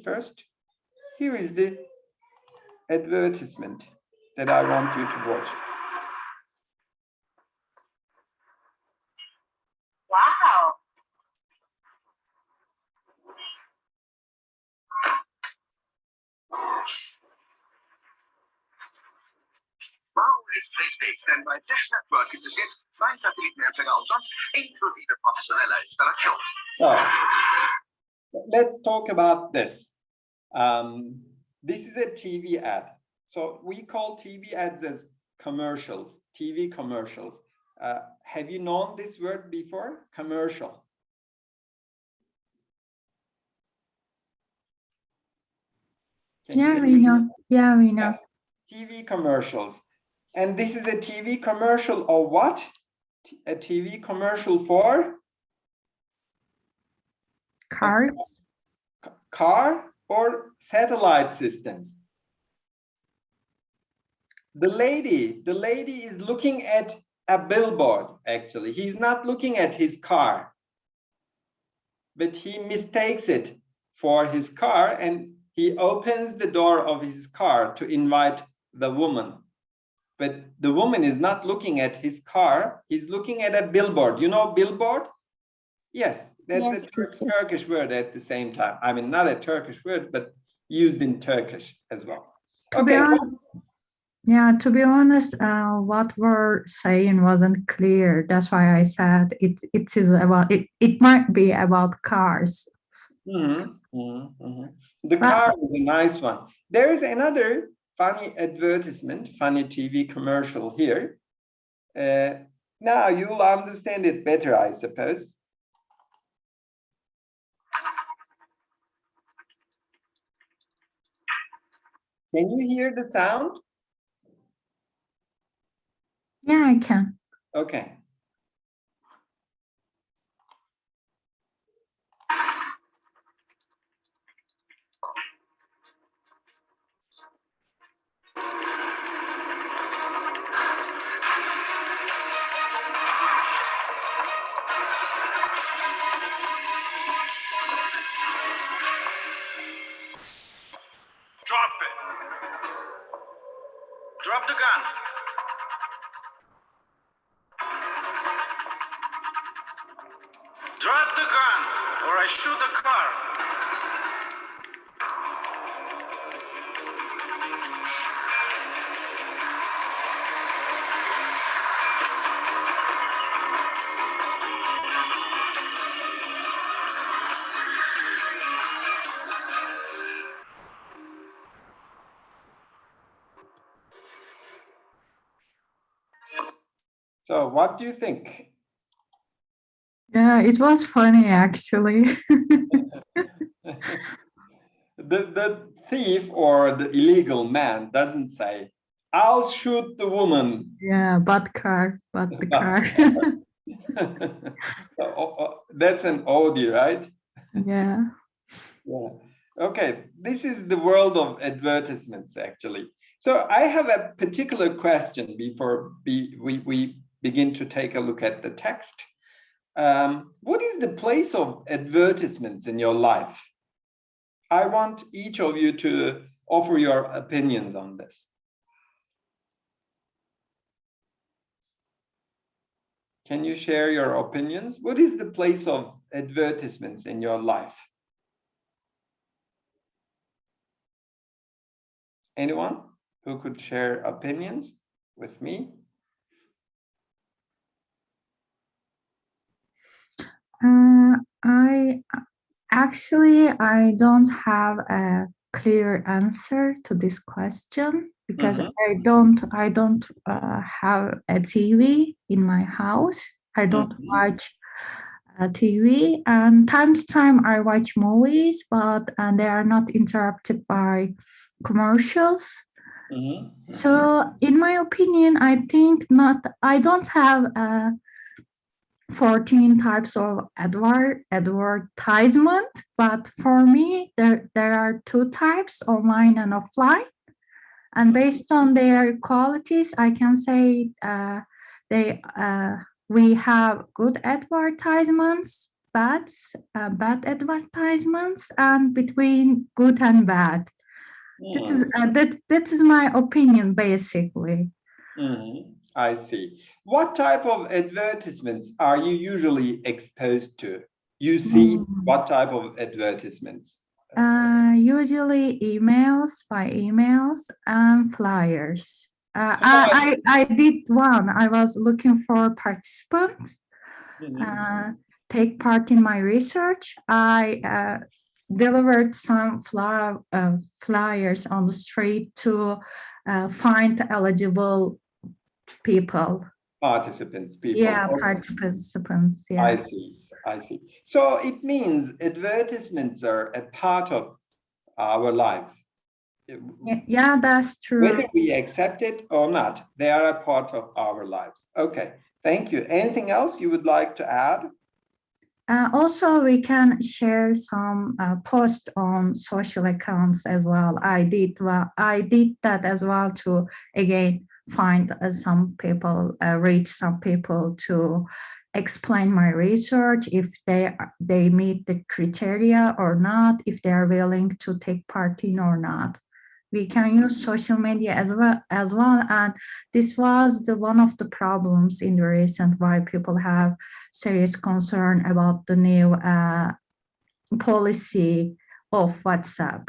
screen first. Here is the advertisement that I want you to watch. Wow. Wow ist richtig, denn bei Dish Network gibt es jetzt zwei Satellitenempfänger umsonst, inklusive professioneller Installation. So let's talk about this. Um, this is a TV ad. So we call TV ads as commercials, TV commercials. Uh, have you known this word before? Commercial. Can yeah, we know. Yeah, we know. TV commercials. And this is a TV commercial of what? A TV commercial for? Cars? Car or satellite systems? The lady, the lady is looking at a billboard, actually. He's not looking at his car, but he mistakes it for his car and he opens the door of his car to invite the woman. But the woman is not looking at his car, he's looking at a billboard. You know billboard? Yes, that's yes, a Turkish word at the same time. I mean, not a Turkish word, but used in Turkish as well. To okay. be honest, yeah, to be honest, uh, what we're saying wasn't clear. That's why I said it. It is about it. It might be about cars. Mm -hmm, mm -hmm. The but, car is a nice one. There is another funny advertisement, funny TV commercial here. Uh, now you'll understand it better, I suppose. Can you hear the sound? Yeah, I can. Okay. Gun. Drop the gun, or I shoot the car. Do you think? Yeah, it was funny actually. the, the thief or the illegal man doesn't say, I'll shoot the woman. Yeah, but car, but the car. Oh, oh, that's an oldie, right? Yeah. Yeah. Okay, this is the world of advertisements, actually. So I have a particular question before we, we begin to take a look at the text. Um, what is the place of advertisements in your life? I want each of you to offer your opinions on this. Can you share your opinions? What is the place of advertisements in your life? Anyone who could share opinions with me? Uh, I actually I don't have a clear answer to this question because mm -hmm. I don't I don't uh, have a TV in my house. I don't mm -hmm. watch uh, TV and time to time I watch movies, but and they are not interrupted by commercials. Mm -hmm. So in my opinion, I think not, I don't have a 14 types of advert, advertisement, but for me, there, there are two types, online and offline. And based on their qualities, I can say uh, they uh, we have good advertisements bad, uh, bad advertisements and between good and bad. That is, Hmm, uh, that, that is my opinion, basically. mhm, I see. What type of advertisements are you usually exposed to? You see Mm. what type of advertisements? Uh, usually emails by emails and flyers. Uh, I, I, I did one. I was looking for participants Mhm. uh, take part in my research. I uh, delivered some fly, uh, flyers on the street to uh, find eligible people. Participants, people. Yeah, participants. Yeah. I see, I see. So it means advertisements are a part of our lives. Yeah, yeah, that's true. Whether we accept it or not, they are a part of our lives. Okay, thank you. Anything else you would like to add? Uh, also, we can share some uh, post on social accounts as well. I did well. I did that as well to again find uh, some people, uh, reach some people to explain my research if they they meet the criteria or not, if they are willing to take part in or not. We can use social media as well as well, and this was the one of the problems in the recent why people have serious concern about the new uh, policy of WhatsApp.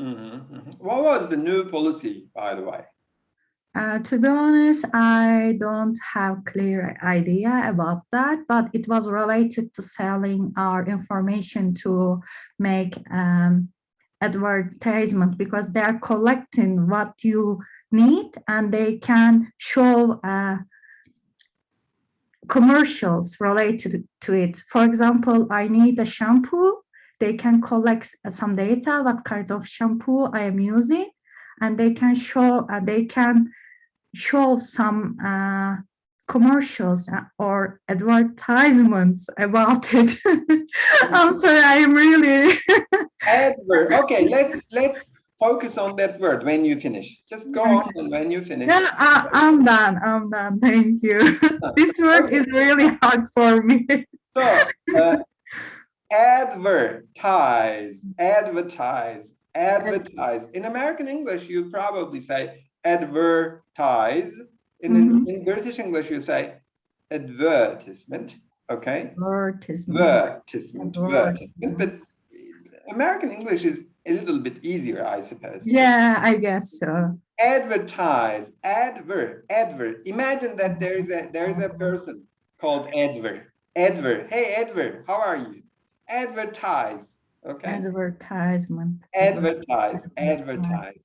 Mhm, mhm. What was the new policy, by the way? Uh, to be honest, I don't have clear idea about that, but it was related to selling our information to make um, advertisement because they are collecting what you need and they can show uh, commercials related to it. For example, I need a shampoo. They can collect some data, what kind of shampoo I am using, and they can show, uh, they can show some uh, commercials uh, or advertisements about it. I'm sorry, I'm really, Advert. Okay, let's let's focus on that word when you finish. Just go on and when you finish. yeah, I, I'm done, I'm done, thank you. This word is really hard for me. So, uh, advertise, advertise, advertise. In American English, you probably say advertise. In, in, mm-hmm. in British English, you say advertisement. Okay, Advertisement. advertisement, Advertisement. But American English is a little bit easier, I suppose. Yeah, I guess so. advertise advert advert imagine that there is a there is a person called advert advert hey advert how are you advertise okay Advertisement. advertise advertise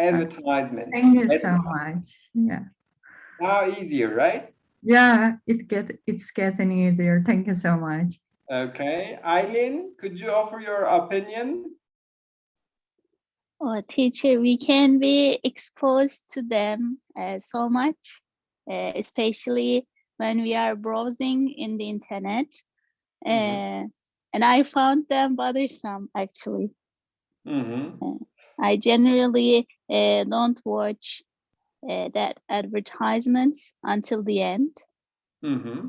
advertisement Thank you so much. Yeah. now easier right Yeah, it get it's getting easier. Thank you so much. okay eileen could you offer your opinion Oh, teacher, we can be exposed to them uh, so much, uh, especially when we are browsing in the internet. Uh, Mhm. and I found them bothersome, actually. hmm I generally uh, don't watch uh, that advertisements until the end. hmm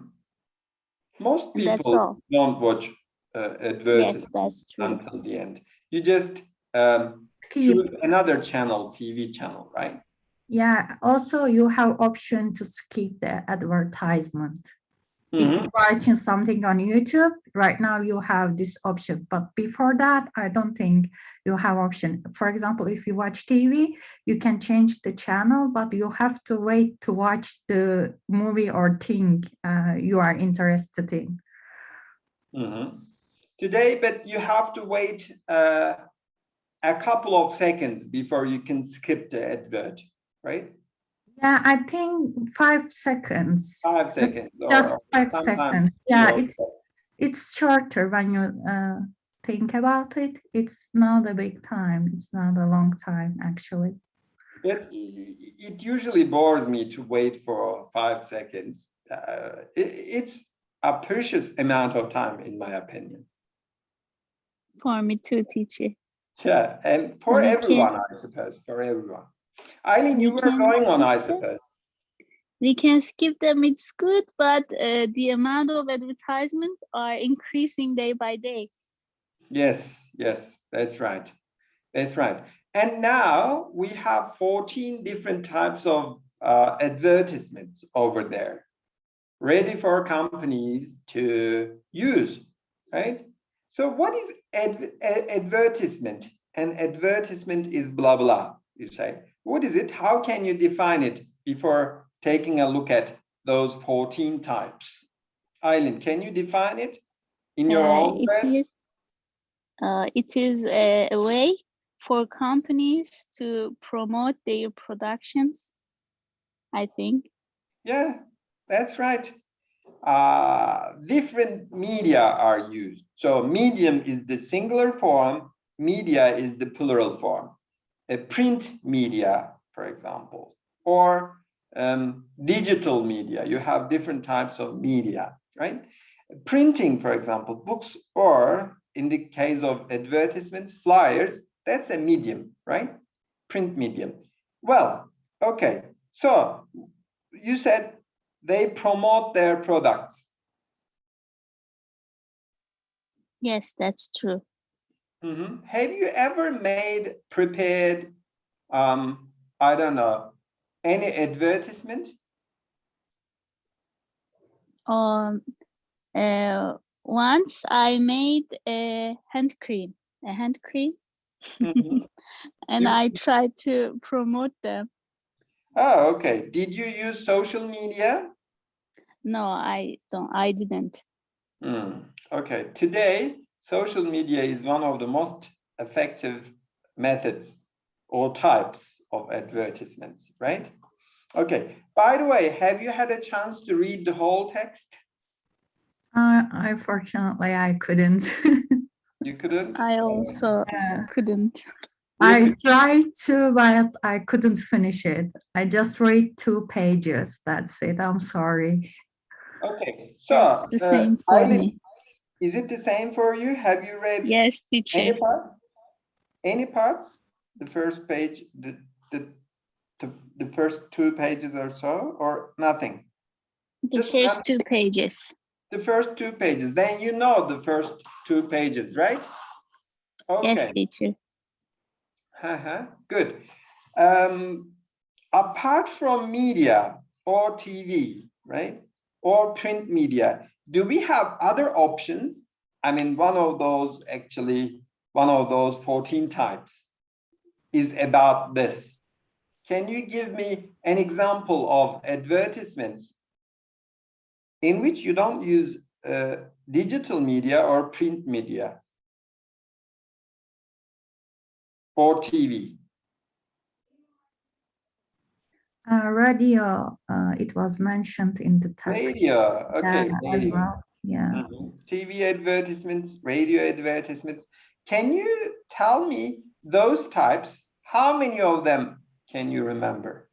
most And that's people all. don't watch uh, Yes, advertisements that's true. until the end you just um, Keep, choose another channel, TV channel, right? yeah, also you have option to skip the advertisement. If Mhm. you're watching something on YouTube, right now you have this option, but before that, I don't think you have option. For example, if you watch TV, you can change the channel, but you have to wait to watch the movie or thing uh, you are interested in. Mhm. Today, but you have to wait uh, a couple of seconds before you can skip the advert, right? Yeah, I think five seconds. Five seconds. or Just five sometimes seconds. Yeah, zero it's it's shorter when you uh, think about it. It's not a big time. It's not a long time, actually. But it usually bores me to wait for five seconds. Uh, it- it's a precious amount of time, in my opinion. For me too, teacher. Yeah, and for You can- everyone, I suppose, for everyone. Eileen, you You were going on, I suppose. we can skip them. It's good, but uh, the amount of advertisements are increasing day by day. Yes, yes, that's right. That's right. And now we have 14 different types of uh, advertisements over there, ready for companies to use, right? So what is ad advertisement? An advertisement is blah, blah, you say. What is it? How can you define it before taking a look at those 14 types? Eileen, can you define it in your Uh, own it words? is uh, it is a, a way for companies to promote their productions. I think. Yeah, that's right. Uh, different media are used. So medium is the singular form, media is the plural form. A print media, for example, or um, digital media. You have different types of media, right? Printing, for example, books, or in the case of advertisements, flyers, that's a medium, right? Print medium. Well, okay. So you said they promote their products. Yes, that's true. Mhm. Have you ever made prepared, um, I don't know, any advertisement? Um, uh, once I made a hand cream, a hand cream, Mhm. and You- I tried to promote them. Oh, okay. Did you use social media? No, I don't. I didn't. Hmm, Okay, today, social media is one of the most effective methods or types of advertisements, right? Okay, by the way, have you had a chance to read the whole text? Uh, unfortunately, I couldn't. You couldn't? I also Yeah. couldn't. I tried to, but I couldn't finish it. I just read two pages. That's it. I'm sorry. Okay, so. That's the uh, same for Eileen, me. Is it the same for you? Have you read Yes, any teacher. part? Any parts? The first page, the, the, the, the first two pages or so, or nothing? The just first one- two pages. The first two pages, then you know the first two pages, right? Yes, teacher. uh-huh, good. Um, apart from media or TV, right? Or print media, do we have other options? I mean, one of those actually, one of those 14 types is about this. Can you give me an example of advertisements in which you don't use uh, digital media or print media or TV? Uh, radio, uh, it was mentioned in the text. Radio, okay. Yeah, as well. Yeah. Mhm. TV advertisements, radio advertisements. Can you tell me those types? How many of them can you remember?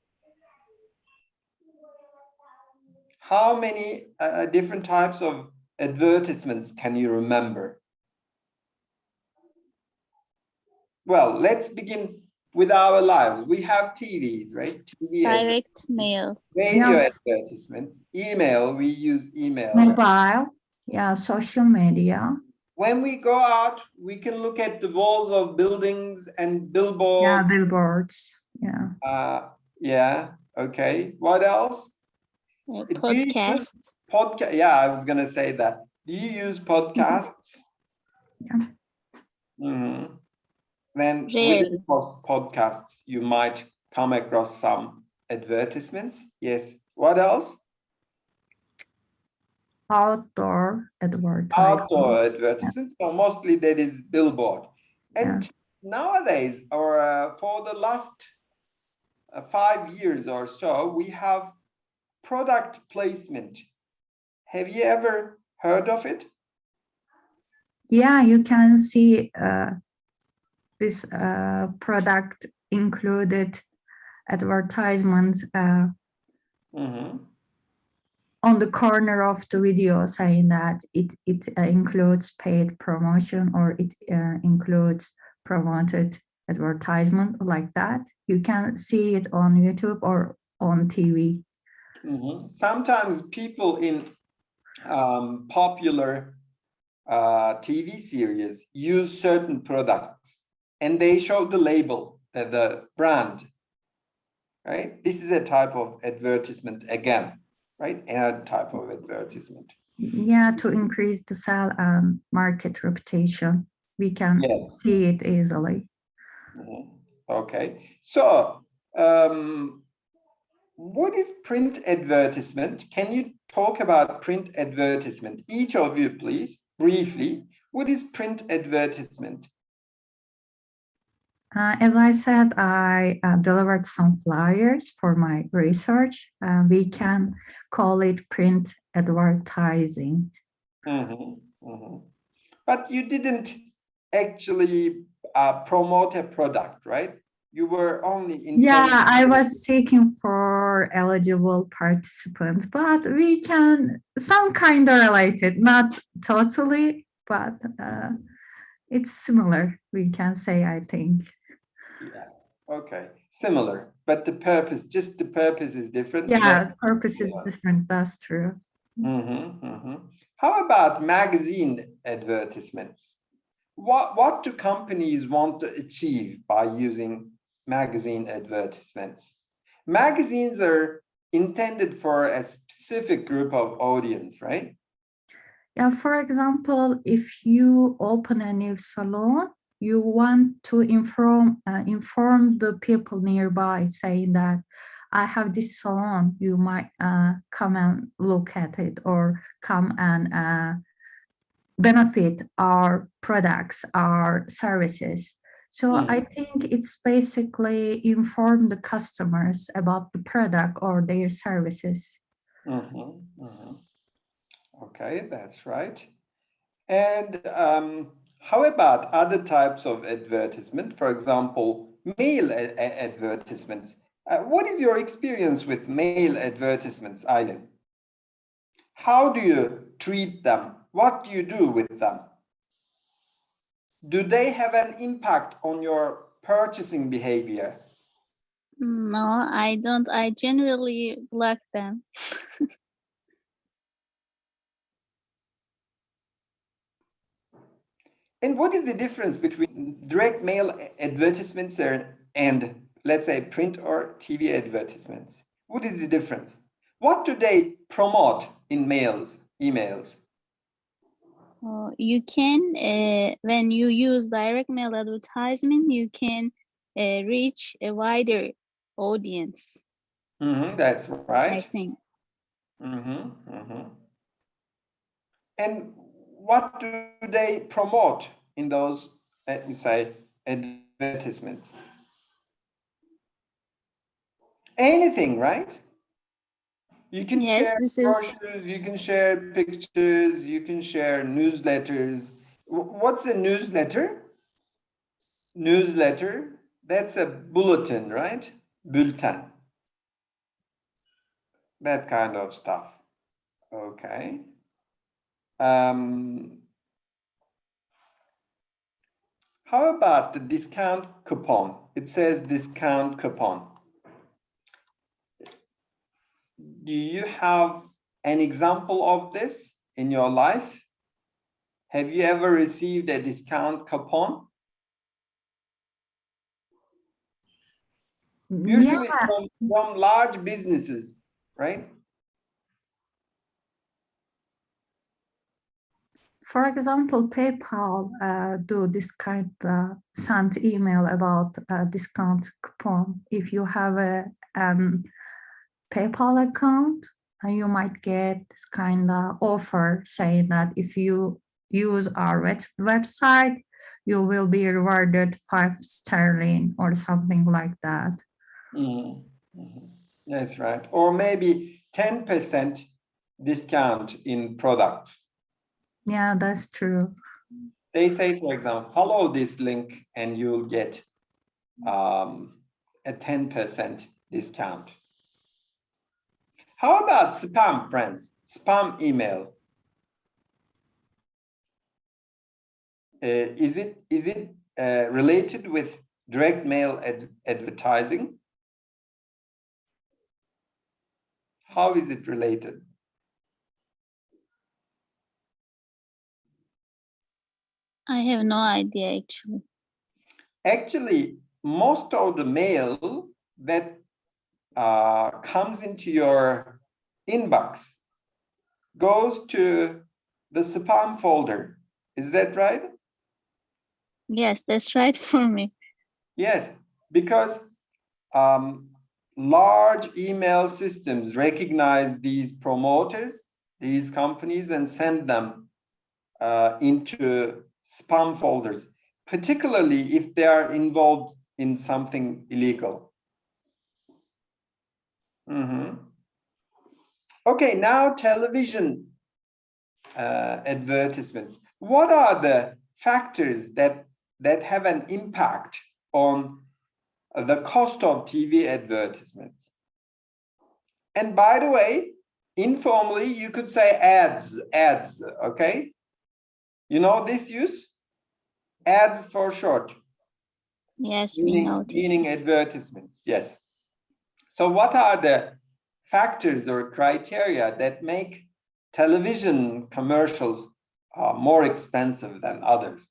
How many uh, different types of advertisements can you remember? Well, let's begin with our lives. We have TVs, right? TV Direct mail. radio Yeah. advertisements, email, we use email. Mobile, yeah, social media. when we go out, we can look at the walls of buildings and billboards. Yeah, billboards. billboards. Yeah. Uh, yeah, okay. What else? Do you use podcast. Podcast. Yeah, I was gonna say that. Do you use podcasts? Yeah. Mhm. Then Rarely. within those podcasts, you might come across some advertisements. Yes. What else? Outdoor advertising. outdoor advertisements. So mostly that is billboard. And nowadays, or uh, for the last uh, five years or so, we have product placement. Have you ever heard of it? Yeah, you can see uh, this uh, product included advertisement uh, Mhm. on the corner of the video saying that it, it uh, includes paid promotion or it uh, includes promoted advertisement like that. You can see it on YouTube or on TV. Mhm. Sometimes people in um, popular uh, TV series use certain products and they show the label, uh, the brand. Right? This is a type of advertisement again, right? A type of advertisement. Yeah, to increase the sell and market reputation. We can Yes. see it easily. Mhm. Okay, so um, what is print advertisement? Can you talk about print advertisement? Each of you, please, briefly. What is print advertisement? Uh, as I said, I uh, delivered some flyers for my research. Uh, we can call it print advertising. Mhm, mhm. But you didn't actually uh, promote a product, right? You were only Yeah, I was seeking for eligible participants, but we can some kind of related, not totally, but uh, it's similar. We can say, I think. Yeah, okay, similar, but the purpose, just the purpose is different. Yeah, purpose is different. That's true. Mhm, mhm. How about magazine advertisements? What, what do companies want to achieve by using magazine advertisements? Magazines are intended for a specific group of audience, right? Yeah, for example, if you open a new salon, you want to inform uh, inform the people nearby, saying that I have this salon. You might uh, come and look at it, or come and uh, benefit our products, our services. So I think it's basically inform the customers about the product or their services. Mhm, mhm. Okay, that's right. And um, how about other types of advertisement? For example, mail advertisements. Uh, what is your experience with mail advertisements, Eileen? How do you treat them? What do you do with them? Do they have an impact on your purchasing behavior? No, I don't. I generally block them. And what is the difference between direct mail advertisements and, let's say print or TV advertisements? What is the difference? What do they promote in mails, emails? Uh, you can, uh, when you use direct mail advertisement, you can uh, reach a wider audience, Mhm, that's right. I think. Mhm, mhm. And what do they promote in those, let me say, advertisements? Anything, right? You can Yes, share brochures, you can share pictures, you can share newsletters. What's a newsletter? Newsletter, that's a bulletin, right? Bulletin. That kind of stuff. Okay. Um, how about the discount coupon? It says discount coupon. Do you have an example of this in your life? Have you ever received a discount coupon? Usually Yeah, from, from large businesses, right? For example, PayPal uh, do this kind of send email about uh, discount coupon. If you have a um, PayPal account, uh, you might get this kind of offer saying that if you use our website, you will be rewarded five sterling or something like that. Mhm, mhm. That's right. Or maybe ten percent discount in products. Yeah, that's true. They say, for example, follow this link and you'll get um, a ten percent discount. How about spam, friends? Spam email. Uh, is it is it uh, related with direct mail ad advertising? How is it related? I have no idea actually. Actually, most of the mail that uh, comes into your inbox goes to the spam folder. Is that right? Yes, that's right for me. Yes, because um, large email systems recognize these promoters, these companies, and send them uh, into spam folders, particularly if they are involved in something illegal. Mhm. Okay, now television uh, advertisements. What are the factors that that have an impact on the cost of TV advertisements? And by the way, informally, you could say ads, ads, okay? You know this use? Ads for short, Yes, we meaning, know teacher. meaning advertisements, yes. So what are the factors or criteria that make television commercials uh, more expensive than others?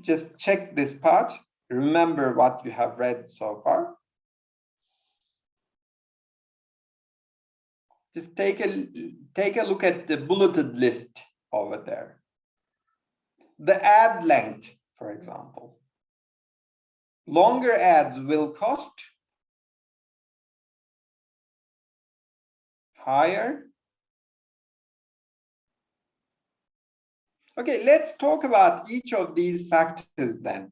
Just check this part. Remember what you have read so far. Just take a take a look at the bulleted list over there. The ad length, for example. Longer ads will cost higher. Okay, let's talk about each of these factors then.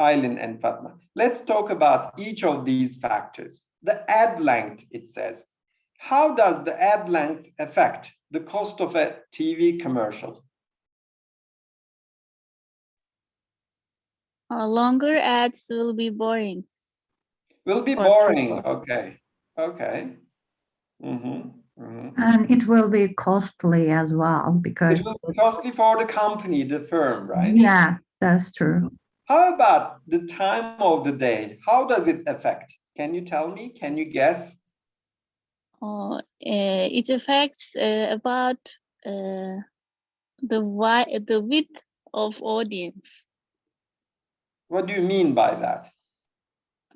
Eileen and Fatma. Let's talk about each of these factors. The ad length, it says. How does the ad length affect the cost of a TV commercial? Uh, longer ads will be boring. Will be For boring, people. okay, okay. Mhm, mhm. And it will be costly as well It because, will be costly for the company, the firm, right? yeah, that's true. How about the time of the day? How does it affect? Can you tell me? Can you guess? Uh, uh, it affects uh, about uh, the the width of audience. What do you mean by that?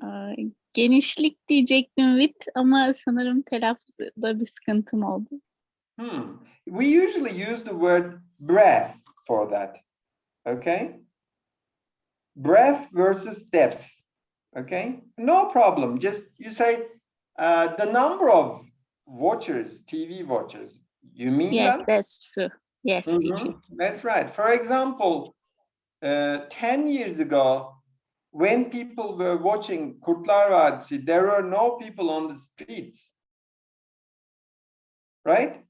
Uh, genişlik diyecektim width ama sanırım telaffuzda bir sıkıntım oldu. Hmm. We usually use the word breadth for that. Okay. Breadth versus depth. Okay. No problem. Just you say uh, the number of watchers, TV watchers. You mean Yes, that? that's true. Yes, teacher. Mhm, That's right. For example, uh, 10 years ago, when people were watching Kurtlar Vadisi, there were no people on the streets. Right?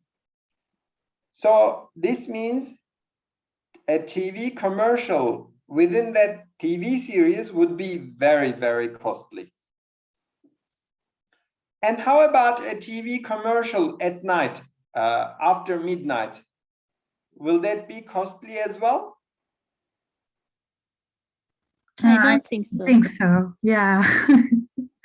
So this means a TV commercial within that TV series would be very, very costly. And how about a TV commercial at night, uh, after midnight? Will that be costly as well? I I don't think so. I think so, yeah.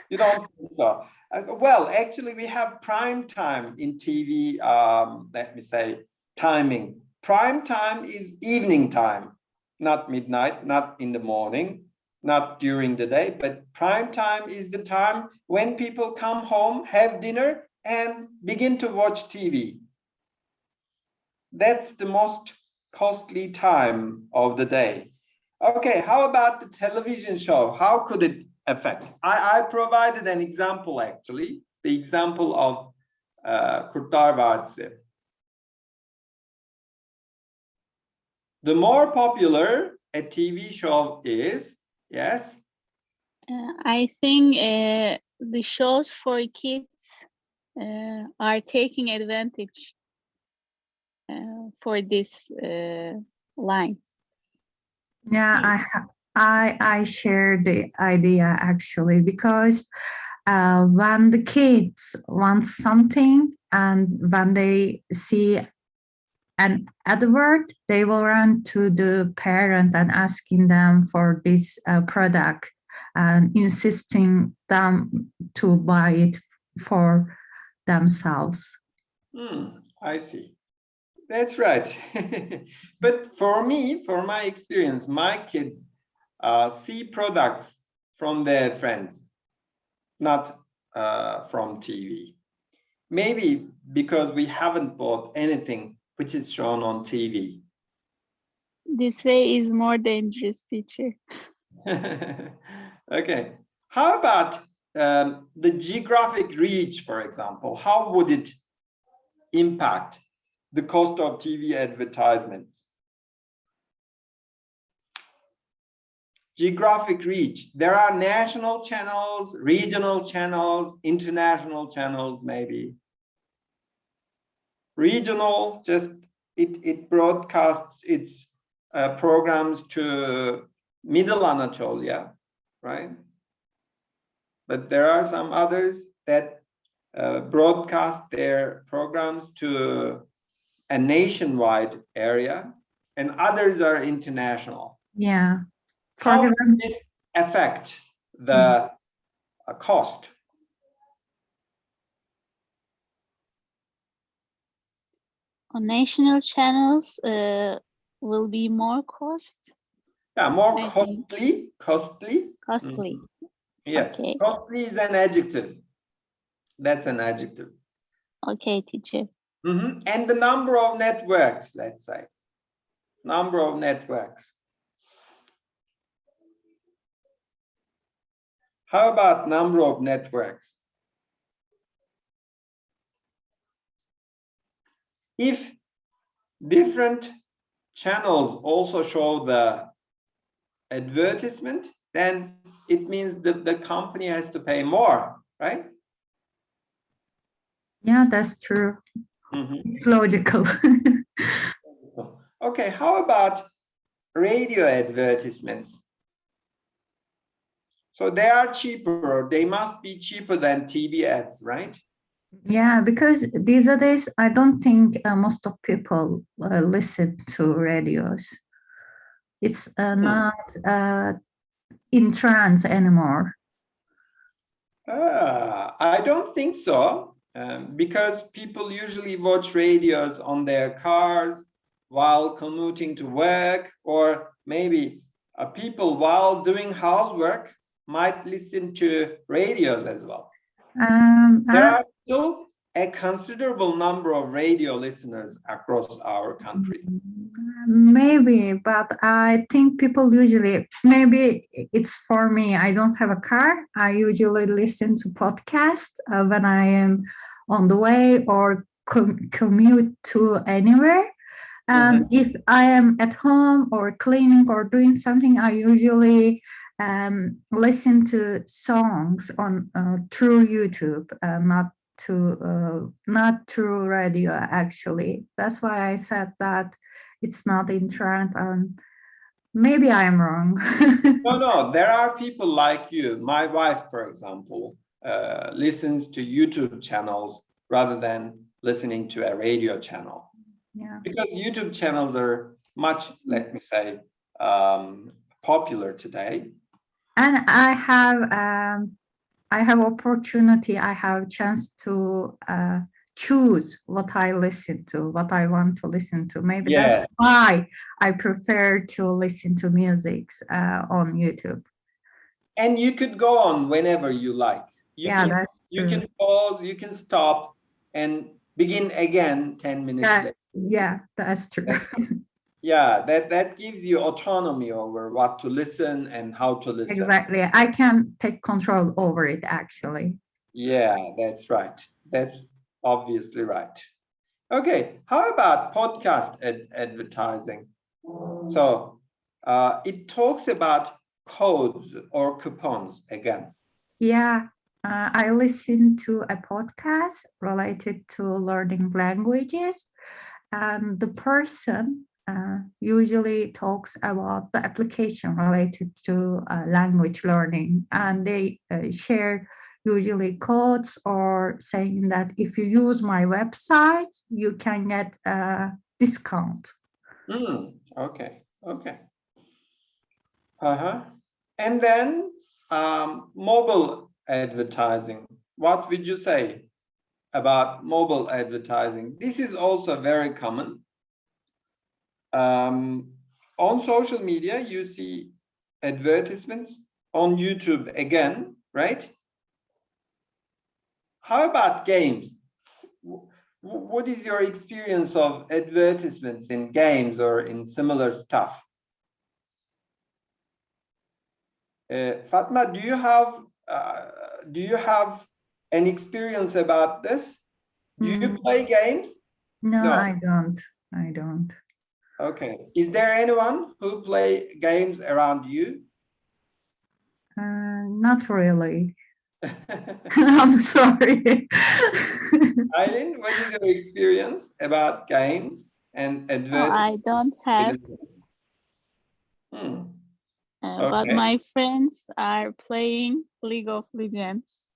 You don't think so? Uh, well, actually, we have prime time in TV, um, let me say, timing. Prime time is evening time, not midnight, not in the morning, not during the day, but prime time is the time when people come home, have dinner, and begin to watch TV. That's the most costly time of the day. Okay, how about the television show? How could it affect? I, I provided an example, actually, the example of uh, Kurtlar Vadisi. The more popular a TV show is, yes, Uh, I think uh, the shows for kids uh, are taking advantage uh, for this uh, line. Yeah, I ha- I I share the idea actually because uh, when the kids want something and when they see an advert, they will run to the parent and asking them for this uh, product and insisting them to buy it for themselves. Hmm, I see. That's right. but for me, for my experience, my kids uh, see products from their friends, not uh, from TV. Maybe because we haven't bought anything which is shown on TV. This way is more dangerous, teacher. okay. How about um, the geographic reach, for example? How would it impact the cost of TV advertisements? Geographic reach. There are national channels, regional channels, international channels, maybe. Regional, just it, it broadcasts its uh, programs to middle Anatolia, right? But there are some others that uh, broadcast their programs to a nationwide area and others are international. Yeah. How does this affect the uh, cost? On national channels, uh, will be more cost Yeah, more I see. costly, costly. costly. Yes, Okay. costly is an adjective. That's an adjective. Okay, teacher. Mhm. And the number of networks, let's say. Number of networks. How about number of networks? If different channels also show the advertisement, then it means that the company has to pay more, right? yeah, that's true. Mhm. It's logical. Okay, how about radio advertisements? So they are cheaper, they must be cheaper than TV ads, right? Yeah, because these are days, I don't think uh, most of people uh, listen to radios. It's uh, not uh, in trance anymore. Ah, I don't think so, um, because people usually watch radios on their cars while commuting to work, or maybe uh, people while doing housework might listen to radios as well. Um, There are still a considerable number of radio listeners across our country. Maybe, but I think people usually, maybe it's for me. I don't have a car. I usually listen to podcasts uh, when I am on the way or com- commute to anywhere. And if I am at home or cleaning or doing something, I usually um, listen to songs on uh, through YouTube, uh, not to uh, not through radio. Actually, that's why I said that it's not in trend and maybe i'm wrong No, no, there are people like you. My wife, for example, uh, listens to YouTube channels rather than listening to a radio channel. yeah Because YouTube channels are much, let me say, um, popular today. And i have um i have opportunity i have chance to uh choose what i listen to what i want to listen to maybe Yeah. that's why i prefer to listen to musics uh, on youtube And you could go on whenever you like. You yeah can, that's you can pause, you can stop and begin again 10 minutes Yeah. later. yeah that's true Yeah, that, that gives you autonomy over what to listen and how to listen. exactly i can take control over it actually Yeah, that's right. That's obviously right. Okay, how about podcast ad- advertising? So uh, it talks about codes or coupons again. Yeah, uh, I listen to a podcast related to learning languages, and the person uh, usually talks about the application related to uh, language learning, and they uh, share usually codes or saying that if you use my website, you can get a discount. Hmm, okay, okay. Uh-huh. And then um, mobile advertising. what would you say about mobile advertising? This is also very common. Um, on social media, you see advertisements on YouTube again, right? How about games? What is your experience of advertisements in games or in similar stuff? Uh, Fatma, do you have uh, do you have an experience about this? Do you Mm. play games? No, No. I don't. I don't. Okay. Is there anyone who play games around you? Uh, not really. I'm sorry. Eileen, what is your experience about games and No, advertisements? I don't have, Hmm. uh, but my friends are playing League of Legends.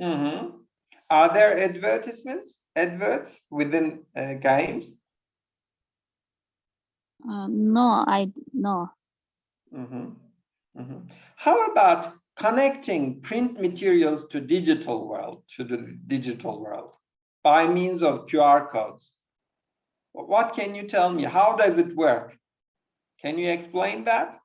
Mhm. Are there advertisements, adverts within uh, games? Uh, no, I no. Mhm. Mhm. How about connecting print materials to digital world, to the digital world by means of QR codes? What can you tell me? How does it work? Can you explain that?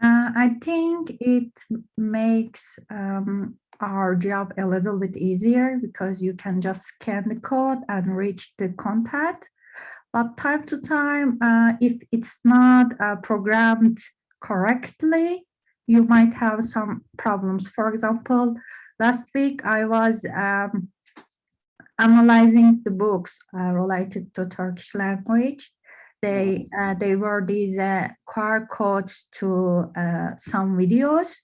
Uh, I think it makes um, our job a little bit easier because you can just scan the code and reach the contact. But time to time, uh, if it's not uh, programmed correctly, you might have some problems. For example, last week I was um, analyzing the books uh, related to Turkish language they uh, they were these uh, QR codes to uh, some videos.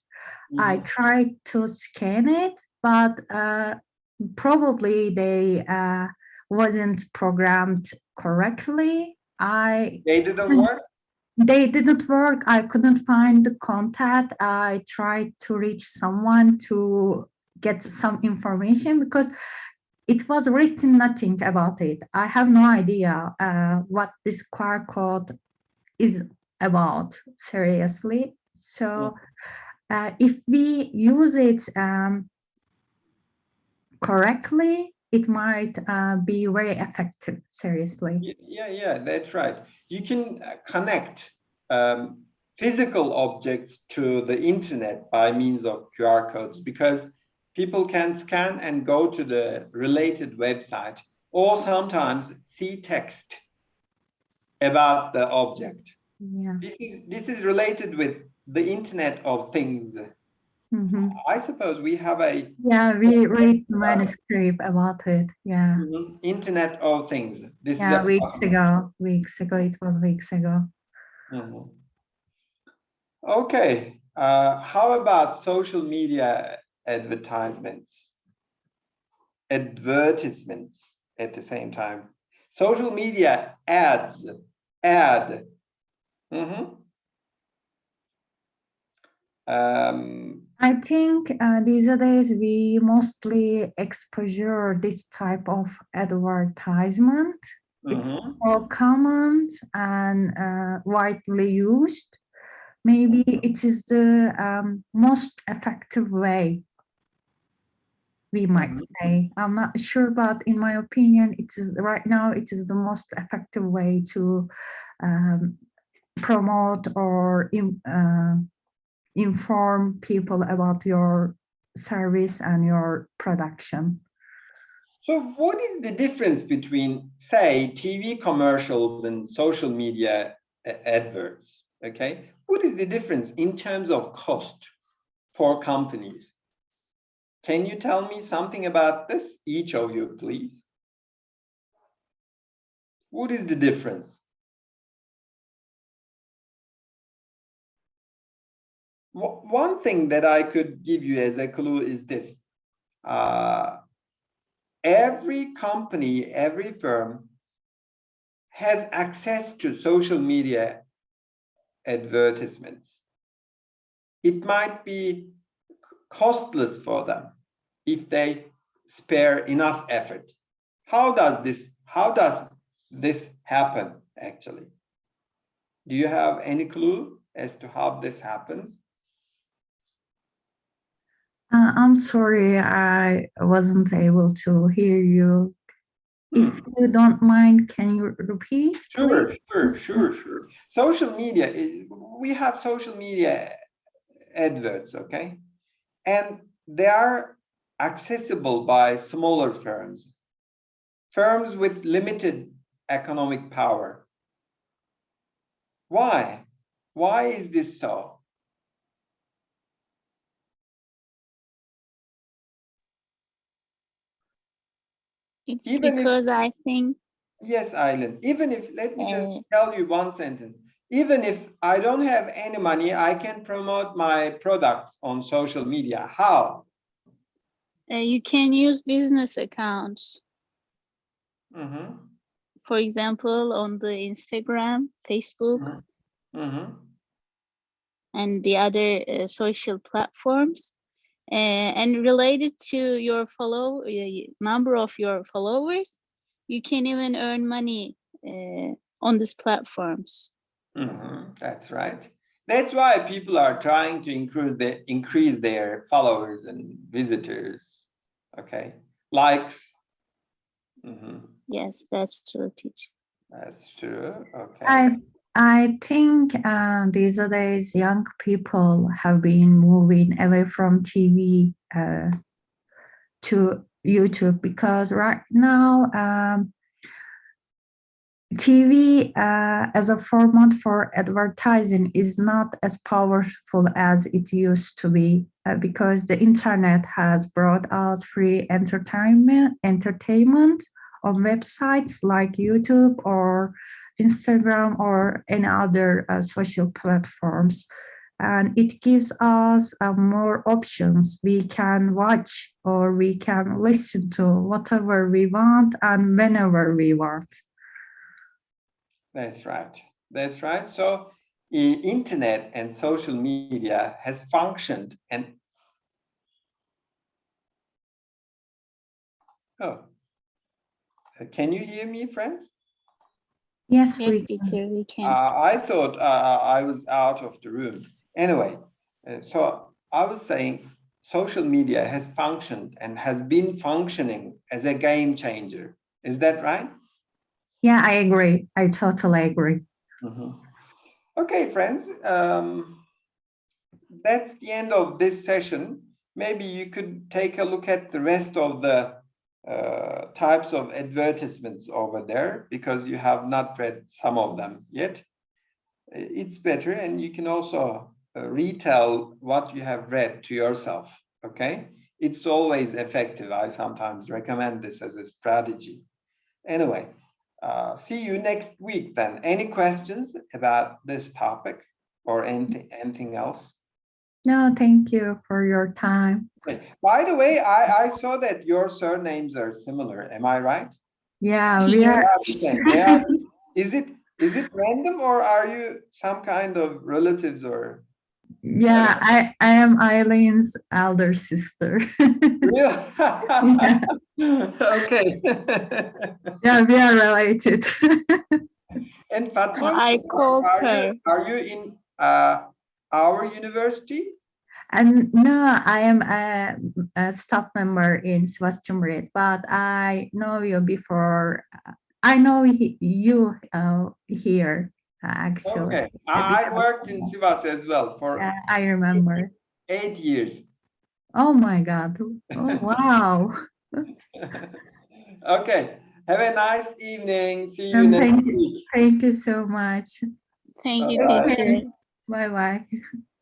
I Mhm. tried to scan it, but uh, probably they uh, wasn't programmed correctly. I They didn't work? they didn't work. I couldn't find the contact. I tried to reach someone to get some information because it was written nothing about it. I have no idea uh, what this QR code is about, seriously. So uh, if we use it um, correctly, it might uh, be very effective, seriously. Yeah, yeah, that's right. You can uh, connect um, physical objects to the internet by means of QR codes because people can scan and go to the related website or sometimes see text about the object. Yeah. This is this is related with the Internet of Things. mhm. I suppose we have a Yeah, we read the manuscript about it. Yeah. Mhm, Internet of Things. This Yeah, is weeks ago. Weeks ago. It was weeks ago. Mhm. Okay, uh, how about social media advertisements? Advertisements at the same time. Social media ads, ad. Mhm. Um, I think uh, these days we mostly exposure this type of advertisement. It's mhm. more common and uh, widely used. Maybe it is the um, most effective way. We might Mhm. say. I'm not sure, but in my opinion, it is right now. It is the most effective way to um, promote or uh, inform people about your service and your production. So what is the difference between, say, TV commercials and social media adverts? Okay, what is the difference in terms of cost for companies? Can you tell me something about this, each of you, please? What is the difference? One thing that I could give you as a clue is this. Uh, every company, every firm has access to social media advertisements. It might be costless for them if they spare enough effort. How does this, how does this happen actually? Do you have any clue as to how this happens? Uh, I'm sorry, I wasn't able to hear you. If hmm. you don't mind, can you repeat? Sure, please? sure, sure, sure. Social media, is- we have social media eh, adverts, okay? And they are accessible by smaller firms. Firms with limited economic power. Why? Why is this so? It's Even if- because I think Yes, Island, even if, let me just Uh, tell you one sentence. Even if I don't have any money, I can promote my products on social media. How? uh, you can use business accounts. Mhm, For example, on the Instagram, Facebook, Mhm. mhm. and the other uh, social platforms. Uh, and related to your follow uh, number of your followers, you can even earn money uh, on these platforms. Mhm, That's right. That's why people are trying to increase the increase their followers and visitors. Okay, likes. Mhm, Yes, that's true, teacher. That's true. Okay. I I think uh, these days young people have been moving away from TV uh, to YouTube because right now um, TV uh, as a format for advertising is not as powerful as it used to be uh, because the internet has brought us free entertainment entertainment on websites like YouTube or Instagram or any other uh, social platforms. And it gives us uh, more options. We can watch or we can listen to whatever we want and whenever we want. That's right. That's right. So internet and social media has functioned and oh, Uh, can you hear me, friends? Yes, Yes, we can. we can. Uh, I thought uh, I was out of the room. Anyway, uh, so I was saying social media has functioned and has been functioning as a game changer. Is that right? Yeah, I agree. I totally agree. Mhm. Okay, friends, um, that's the end of this session. Maybe you could take a look at the rest of the uh, types of advertisements over there because you have not read some of them yet. It's better and you can also uh, retell what you have read to yourself, okay? It's always effective. I sometimes recommend this as a strategy. Anyway, uh, see you next week then. Any questions about this topic or anything, anything else? No, thank you for your time. By the way, I, I saw that your surnames are similar. Am I right? Yeah, we are. They are the same. They are- Is it, is it random or are you some kind of relatives or? Yeah, I, I am Eileen's elder sister. Real? Okay. yeah, we are related. And Fatma? I called are you- her. Are you in uh, our university? and no, I am a, a staff member in Sivas Cumhuriyet, but I know you before. I know he, you uh, here, actually. Okay, I I worked in Sivas as well for Yeah, I remember. eight years. Oh my God. Oh, wow. Okay, have a nice evening. See you Um, next thank you. week. Thank you so much. Thank you, Bye-bye. teacher. Bye bye.